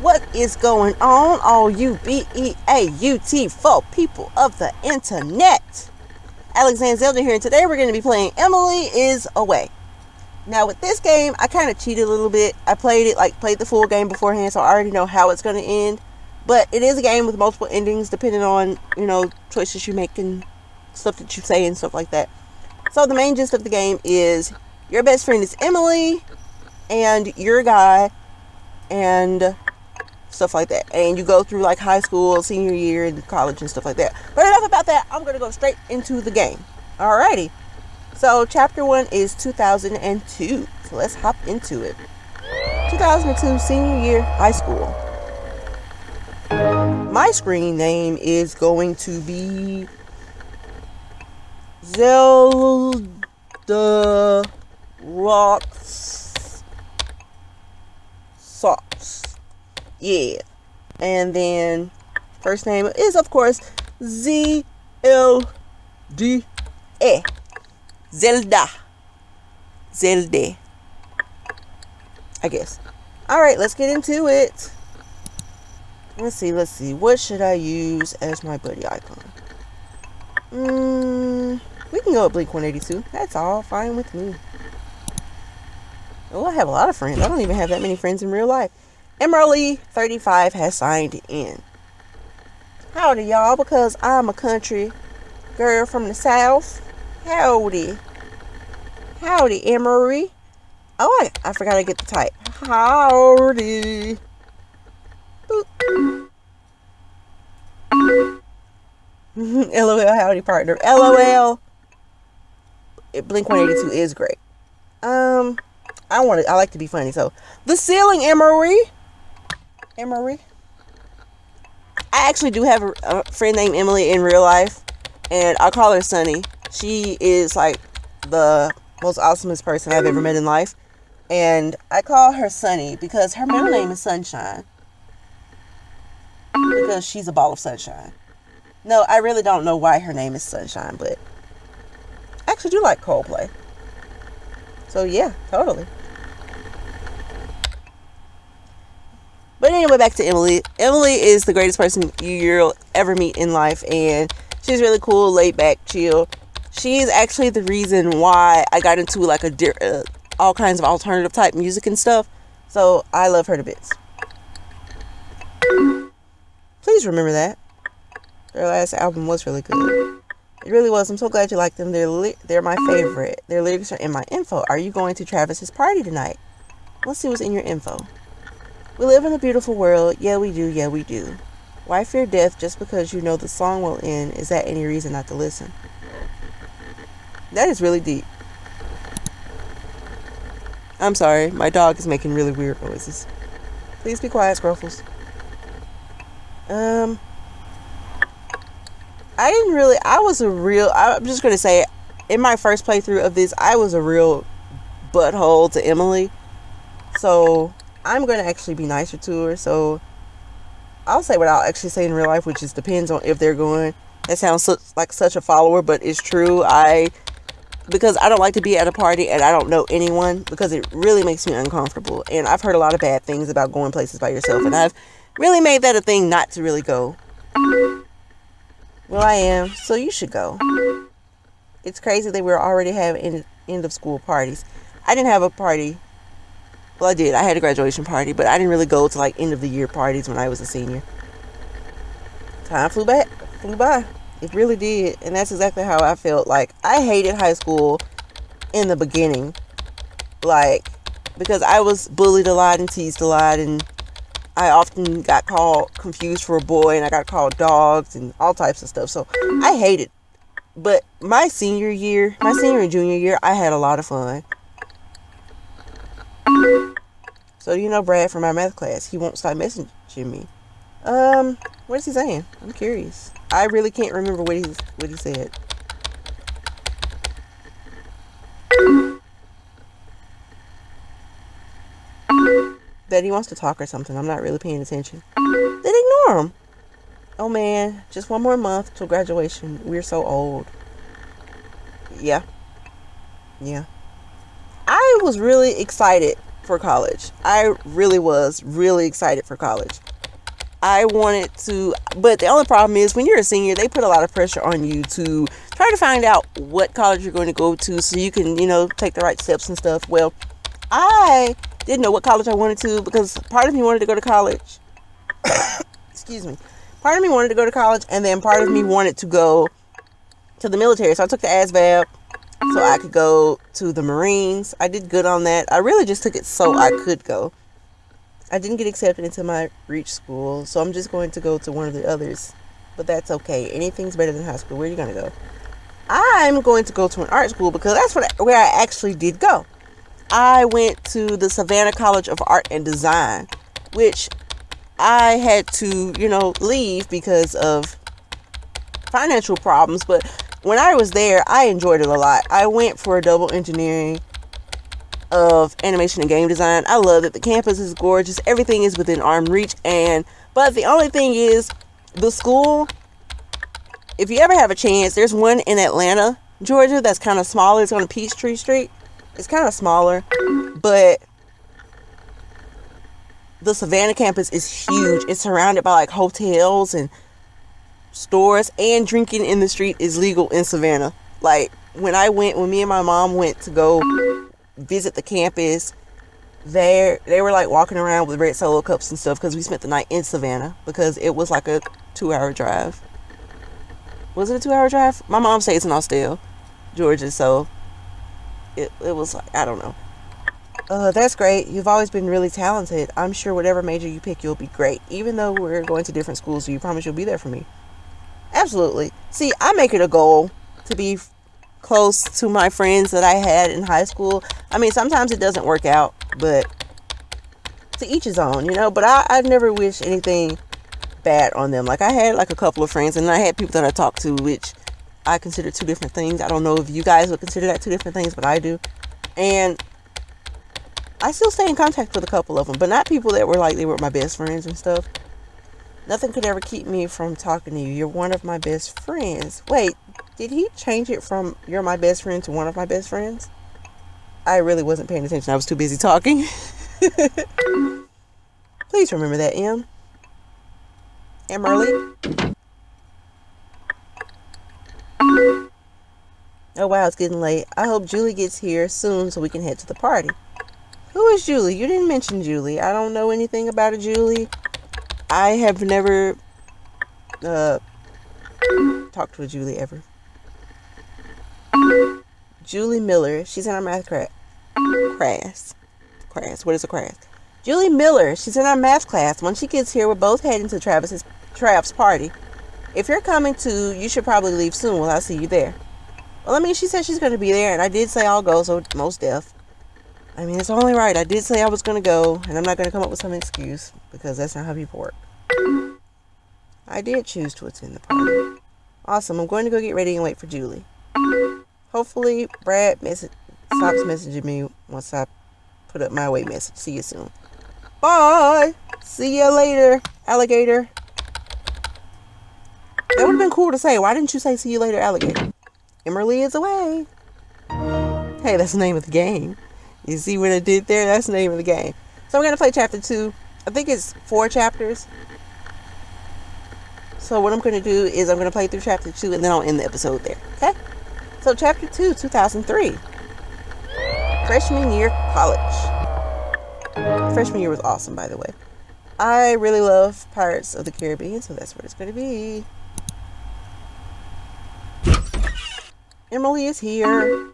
What is going on, all you B-E-A-U-T folk people of the internet? Alexander Zelda here, and today we're going to be playing Emily is Away. Now, with this game, I kind of cheated a little bit. I played it, like, played the full game beforehand, so I already know how it's going to end. But it is a game with multiple endings, depending on, you know, choices you make and stuff that you say and stuff like that. So, the main gist of the game is your best friend is Emily, and you're a guy, and stuff like that. And you go through like high school, senior year, and college and stuff like that. But enough about that. I'm gonna go straight into the game. Alrighty. So chapter one is 2002. So let's hop into it. 2002 senior year high school. My screen name is going to be Zelda Rocks Socks yeah. And then first name is of course Z L D A Zelda. Zelda. I guess. Alright, let's get into it. Let's see, let's see. What should I use as my buddy icon? Mm, we can go with Blink 182. That's all fine with me. Oh, I have a lot of friends. I don't even have that many friends in real life. Emerly 35 has signed in. Howdy, y'all, because I'm a country girl from the South. Howdy. Howdy, Emery. Oh, I, I forgot to get the type. Howdy. LOL, howdy, partner. LOL. Blink 182 is great. Um, I want to, I like to be funny, so the ceiling, Emery. Emery. I actually do have a, a, friend named Emily in real life, and I call her Sunny. She is like the most awesomest person I've ever met in life, and I call her Sunny because her middle name is Sunshine. Because she's a ball of sunshine. No, I really don't know why her name is Sunshine, but I actually do like Coldplay. So yeah, totally. But anyway, back to Emily. Emily is the greatest person you'll ever meet in life, and she's really cool, laid back, chill. She's actually the reason why I got into like a uh, all kinds of alternative type music and stuff. So I love her to bits. Please remember that. Their last album was really good. It really was. I'm so glad you like them. They're li- they're my favorite. Their lyrics are in my info. Are you going to Travis's party tonight? Let's see what's in your info. We live in a beautiful world. Yeah, we do. Yeah, we do. Why fear death just because you know the song will end? Is that any reason not to listen? That is really deep. I'm sorry, my dog is making really weird noises. Please be quiet, Scruffles. Um, I didn't really, I was a real, I'm just going to say, in my first playthrough of this, I was a real butthole to Emily. So, I'm going to actually be nicer to her. So I'll say what I'll actually say in real life, which just depends on if they're going. That sounds so, like such a follower, but it's true. I because I don't like to be at a party and I don't know anyone because it really makes me uncomfortable. And I've heard a lot of bad things about going places by yourself, and I've really made that a thing not to really go. Well, I am, so you should go. It's crazy that we're already having end of school parties. I didn't have a party well, I did. I had a graduation party, but I didn't really go to like end of the year parties when I was a senior. Time flew back, flew by. It really did, and that's exactly how I felt. Like I hated high school in the beginning, like because I was bullied a lot and teased a lot, and I often got called confused for a boy, and I got called dogs and all types of stuff. So I hated. But my senior year, my senior and junior year, I had a lot of fun. So you know Brad from our math class, he won't stop messaging me. Um, what is he saying? I'm curious. I really can't remember what he what he said. That he wants to talk or something. I'm not really paying attention. Then ignore him. Oh man, just one more month till graduation. We're so old. Yeah. Yeah. I was really excited for college. I really was really excited for college. I wanted to, but the only problem is when you're a senior, they put a lot of pressure on you to try to find out what college you're going to go to so you can, you know, take the right steps and stuff. Well, I didn't know what college I wanted to because part of me wanted to go to college. Excuse me. Part of me wanted to go to college, and then part of me wanted to go to the military. So I took the ASVAB so I could go to the Marines. I did good on that. I really just took it so I could go. I didn't get accepted into my reach school, so I'm just going to go to one of the others. But that's okay. Anything's better than high school. Where are you going to go? I'm going to go to an art school because that's what, where I actually did go. I went to the Savannah College of Art and Design, which I had to, you know, leave because of financial problems. But when I was there, I enjoyed it a lot. I went for a double engineering of animation and game design. I love it. The campus is gorgeous. Everything is within arm reach. And but the only thing is, the school. If you ever have a chance, there's one in Atlanta, Georgia, that's kind of smaller. It's on Peachtree Street. It's kind of smaller, but the Savannah campus is huge. It's surrounded by like hotels and stores, and drinking in the street is legal in Savannah. Like when I went, when me and my mom went to go visit the campus, there they were like walking around with red solo cups and stuff because we spent the night in Savannah because it was like a two-hour drive. Was it a two-hour drive? My mom stays in Austell, Georgia, so it it was like I don't know. Uh, that's great. You've always been really talented. I'm sure whatever major you pick, you'll be great. Even though we're going to different schools, you promise you'll be there for me. Absolutely. See, I make it a goal to be close to my friends that I had in high school. I mean, sometimes it doesn't work out, but to each his own, you know. But I, I never wish anything bad on them. Like I had like a couple of friends, and I had people that I talked to, which I consider two different things. I don't know if you guys would consider that two different things, but I do. And I still stay in contact with a couple of them, but not people that were like they were my best friends and stuff. Nothing could ever keep me from talking to you. You're one of my best friends. Wait, did he change it from you're my best friend to one of my best friends? I really wasn't paying attention. I was too busy talking. Please remember that, M. Emily. Oh wow, it's getting late. I hope Julie gets here soon so we can head to the party. Who is Julie? You didn't mention Julie. I don't know anything about a Julie. I have never uh, talked to Julie ever. Julie Miller. She's in our math class. Crass. Crass. What is a crass? Julie Miller. She's in our math class. When she gets here, we're both heading to Travis's Trav's party. If you're coming too, you should probably leave soon. Well, I'll see you there. Well, I mean, she said she's going to be there, and I did say I'll go, so most deaf. I mean, it's only right. I did say I was going to go, and I'm not going to come up with some excuse because that's not how people work. I did choose to attend the party. Awesome. I'm going to go get ready and wait for Julie. Hopefully, Brad stops messaging me once I put up my way message. See you soon. Bye. See you later, alligator. That would have been cool to say. Why didn't you say see you later, alligator? Emily is away. Hey, that's the name of the game. You see what I did there? That's the name of the game. So I'm going to play chapter two. I think it's four chapters. So what I'm going to do is I'm going to play through chapter two and then I'll end the episode there. Okay? So chapter two, 2003. Freshman year college. Freshman year was awesome, by the way. I really love Pirates of the Caribbean, so that's what it's going to be. Emily is here.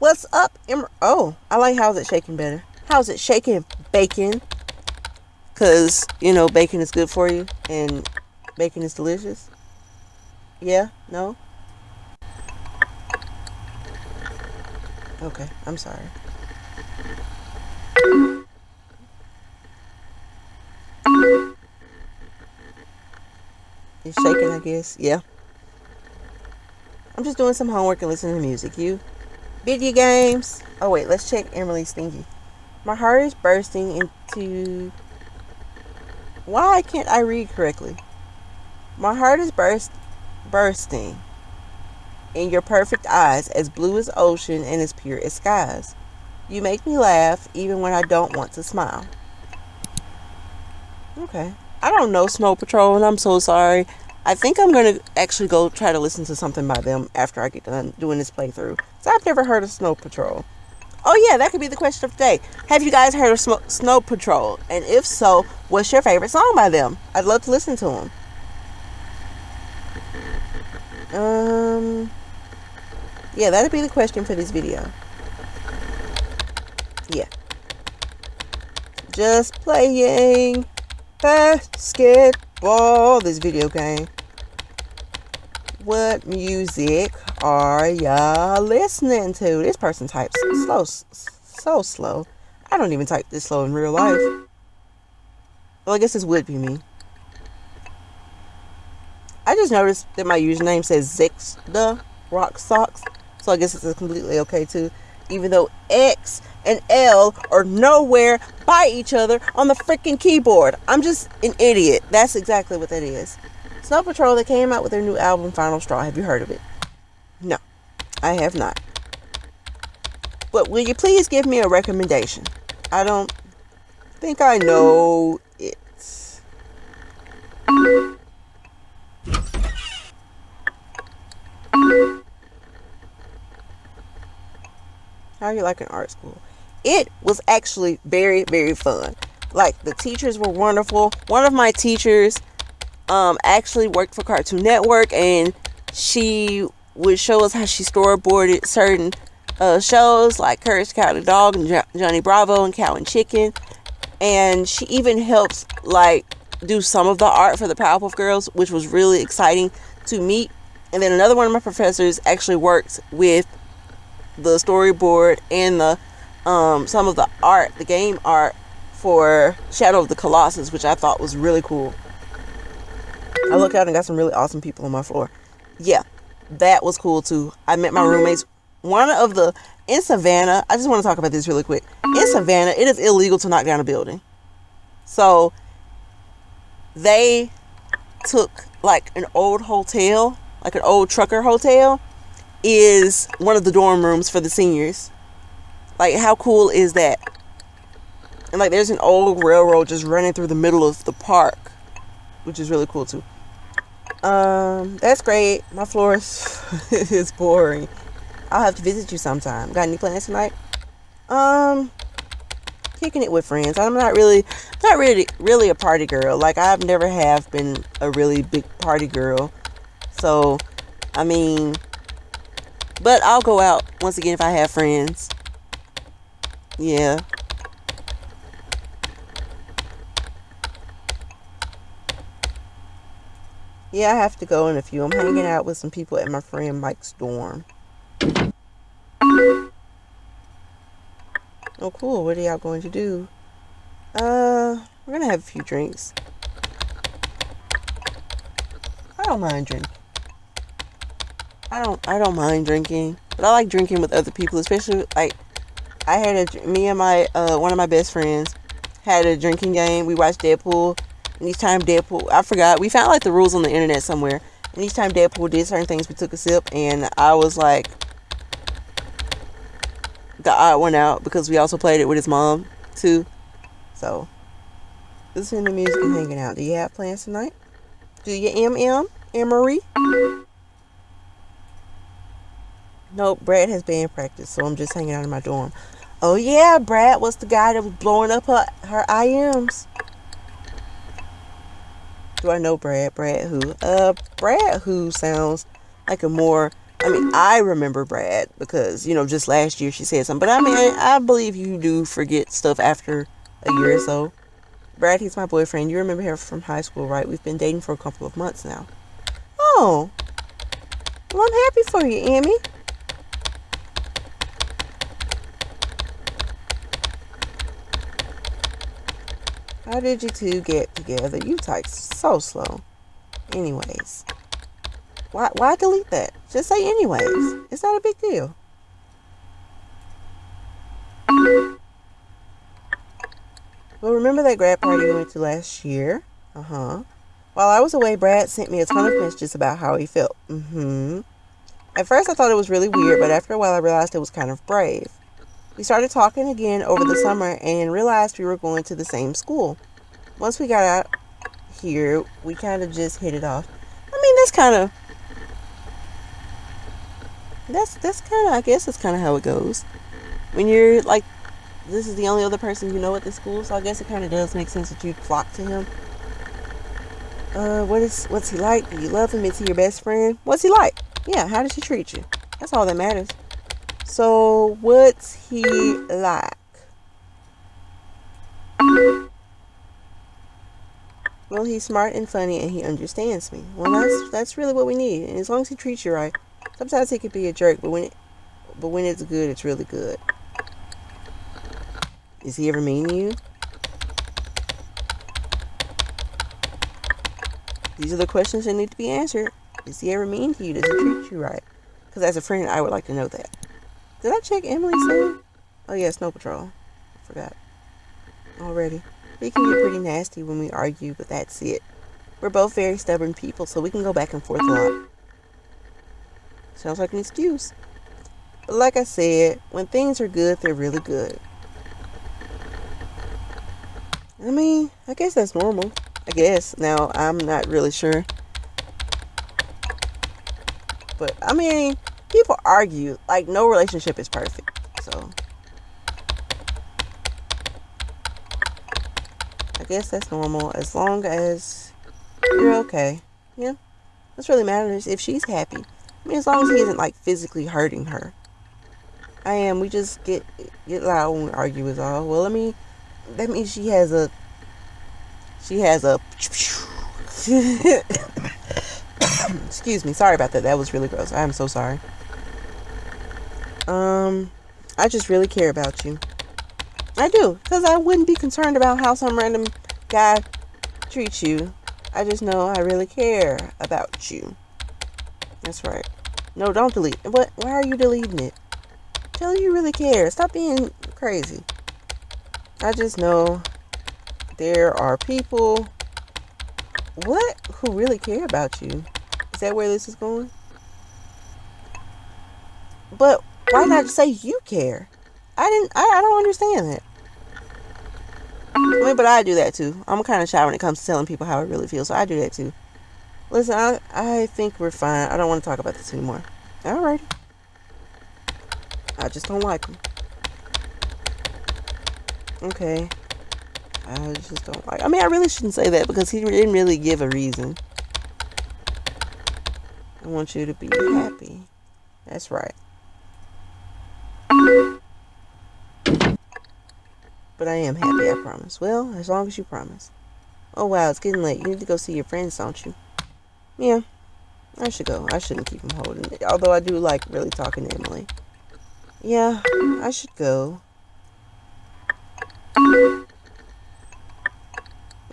What's up, Em- Oh, I like how's it shaking better. How's it shaking, bacon? Because, you know, bacon is good for you and bacon is delicious. Yeah? No? Okay, I'm sorry. It's shaking, I guess. Yeah. I'm just doing some homework and listening to music. You? Video games. Oh wait, let's check Emily's thingy. My heart is bursting into. Why can't I read correctly? My heart is burst, bursting in your perfect eyes, as blue as ocean and as pure as skies. You make me laugh even when I don't want to smile. Okay. I don't know Snow Patrol, and I'm so sorry. I think I'm going to actually go try to listen to something by them after I get done doing this playthrough. So I've never heard of Snow Patrol. Oh, yeah, that could be the question of the day. Have you guys heard of Sm- Snow Patrol? And if so, what's your favorite song by them? I'd love to listen to them. Um, yeah, that'd be the question for this video. Yeah. Just playing basketball. This video game. What music are y'all listening to? This person types slow, so slow. I don't even type this slow in real life. Well, I guess this would be me. I just noticed that my username says Zix the Rock Socks, so I guess it's completely okay too. Even though X and L are nowhere by each other on the freaking keyboard. I'm just an idiot. That's exactly what that is. Snow Patrol, they came out with their new album, Final Straw. Have you heard of it? No, I have not. But will you please give me a recommendation? I don't think I know it. How are you like an art school? It was actually very, very fun. Like the teachers were wonderful. One of my teachers um, actually worked for Cartoon Network and she would show us how she storyboarded certain uh, shows like Courage the Dog and jo- Johnny Bravo and Cow and Chicken. And she even helps like do some of the art for the Powerpuff Girls, which was really exciting to meet. And then another one of my professors actually worked with the storyboard and the um, some of the art, the game art for Shadow of the Colossus, which I thought was really cool. I looked out and got some really awesome people on my floor. Yeah, that was cool too. I met my roommates. One of the in Savannah, I just want to talk about this really quick. In Savannah, it is illegal to knock down a building. So they took like an old hotel, like an old trucker hotel, is one of the dorm rooms for the seniors. Like, how cool is that? And like, there's an old railroad just running through the middle of the park, which is really cool too. Um, that's great. My floor is, is boring. I'll have to visit you sometime. Got any plans tonight? Um, kicking it with friends. I'm not really, not really, really a party girl. Like I've never have been a really big party girl. So, I mean, but I'll go out once again if I have friends. Yeah. Yeah, I have to go in a few. I'm hanging out with some people at my friend Mike's dorm. Oh, cool. What are y'all going to do? Uh, we're going to have a few drinks. I don't mind drinking. I don't I don't mind drinking, but I like drinking with other people, especially like I had a me and my uh, one of my best friends had a drinking game. We watched Deadpool, and each time Deadpool, I forgot we found like the rules on the internet somewhere, and each time Deadpool did certain things, we took a sip, and I was like the odd one out because we also played it with his mom too. So listening to music and hanging out. Do you have plans tonight? Do you MM? Emery? Nope, Brad has band practice, so I'm just hanging out in my dorm. Oh yeah, Brad was the guy that was blowing up her her IMs. Do I know Brad? Brad who? Uh, Brad who sounds like a more. I mean, I remember Brad because you know just last year she said something, but I mean, I, I believe you do forget stuff after a year or so. Brad, he's my boyfriend. You remember him from high school, right? We've been dating for a couple of months now. Oh, well, I'm happy for you, Amy. How did you two get together? You type so slow. Anyways. Why why delete that? Just say anyways. It's not a big deal. Well, remember that grad party we went to last year? Uh-huh. While I was away, Brad sent me a ton of messages about how he felt. Mm-hmm. At first, I thought it was really weird, but after a while, I realized it was kind of brave. We started talking again over the summer and realized we were going to the same school. Once we got out here, we kind of just hit it off. I mean, that's kind of that's that's kind of I guess that's kind of how it goes. When you're like this is the only other person you know at the school, so I guess it kind of does make sense that you'd flock to him. Uh, what is what's he like? Do you love him? Is he your best friend? What's he like? Yeah, how does he treat you? That's all that matters. So, what's he like? Well, he's smart and funny, and he understands me. Well, that's that's really what we need. And as long as he treats you right, sometimes he could be a jerk, but when it, but when it's good, it's really good. Is he ever mean to you? These are the questions that need to be answered. Is he ever mean to you? Does he treat you right? Because as a friend, I would like to know that. Did I check Emily's name? Oh, yeah, Snow Patrol. Forgot. Already. We can get pretty nasty when we argue, but that's it. We're both very stubborn people, so we can go back and forth a lot. Sounds like an excuse. But like I said, when things are good, they're really good. I mean, I guess that's normal. I guess. Now, I'm not really sure. But, I mean, people argue. Like, no relationship is perfect. So, I guess that's normal. As long as you're okay. Yeah. That's really matters if she's happy. I mean, as long as he isn't, like, physically hurting her. I am. We just get get loud when we argue is all. Well, let me that means she has a she has a excuse me sorry about that that was really gross i'm so sorry um i just really care about you. I do because i wouldn't be concerned about how some random guy treats you. I just know i really care about you. That's right. No don't delete. What why are you deleting it? Tell you really care. Stop being crazy. I just know there are people what who really care about you. Is that where this is going? But why not say you care? I didn't I, I don't understand that. I mean, but I do that too. I'm kind of shy when it comes to telling people how I really feel, so I do that too. Listen, I I think we're fine. I don't want to talk about this anymore. Alrighty. I just don't like them. Okay. I just don't like. I mean, I really shouldn't say that because he didn't really give a reason. I want you to be happy. That's right. But I am happy, I promise. Well, as long as you promise. Oh, wow, it's getting late. You need to go see your friends, don't you? Yeah, I should go. I shouldn't keep him holding. Although I do like really talking to Emily. Yeah, I should go.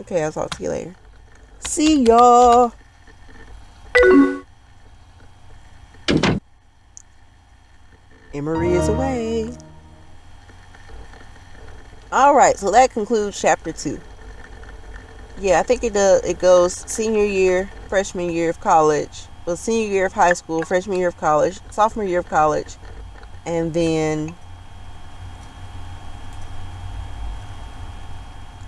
Okay, I'll talk to you later. See y'all. Emery is away. All right, so that concludes chapter two. Yeah, I think it does. It goes senior year, freshman year of college, well, senior year of high school, freshman year of college, sophomore year of college, and then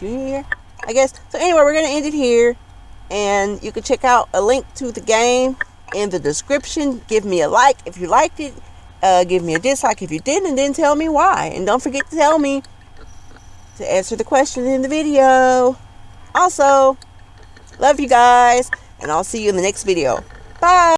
junior year. I guess. So anyway, we're to end it here. And you can check out a link to the game in the description. Give me a like if you liked it. Uh, give me a dislike if you didn't. And then tell me why. And don't forget to tell me to answer the question in the video. Also, love you guys. And I'll see you in the next video. Bye.